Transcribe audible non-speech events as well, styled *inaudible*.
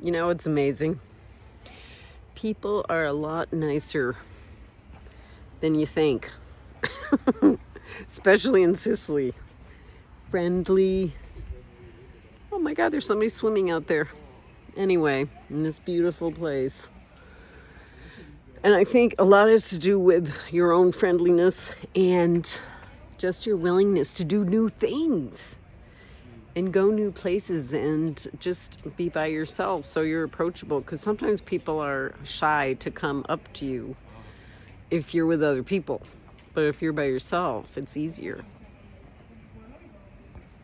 You know, it's amazing. People are a lot nicer than you think, *laughs* especially in Sicily. Friendly. Oh my God, there's somebody swimming out there. Anyway, in this beautiful place. And I think a lot has to do with your own friendliness and just your willingness to do new things and go new places and just be by yourself so you're approachable. Because sometimes people are shy to come up to you if you're with other people but if you're by yourself it's easier